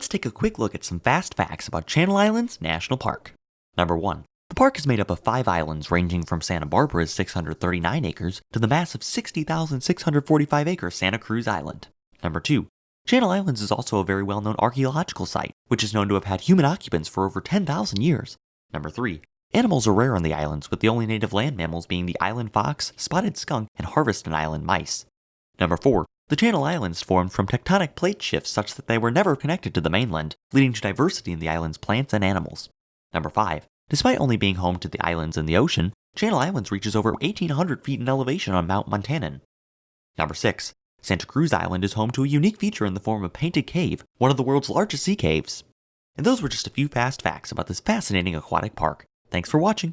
let's take a quick look at some fast facts about Channel Islands National Park. Number 1. The park is made up of five islands ranging from Santa Barbara's 639 acres to the massive 60,645 acre Santa Cruz Island. Number 2. Channel Islands is also a very well known archaeological site, which is known to have had human occupants for over 10,000 years. Number 3. Animals are rare on the islands, with the only native land mammals being the island fox, spotted skunk, and Harveston Island mice. Number 4. The Channel Islands formed from tectonic plate shifts such that they were never connected to the mainland, leading to diversity in the island's plants and animals. Number 5. Despite only being home to the islands and the ocean, Channel Islands reaches over 1800 feet in elevation on Mount Montañon. Number 6. Santa Cruz Island is home to a unique feature in the form of Painted Cave, one of the world's largest sea caves. And those were just a few fast facts about this fascinating aquatic park. Thanks for watching.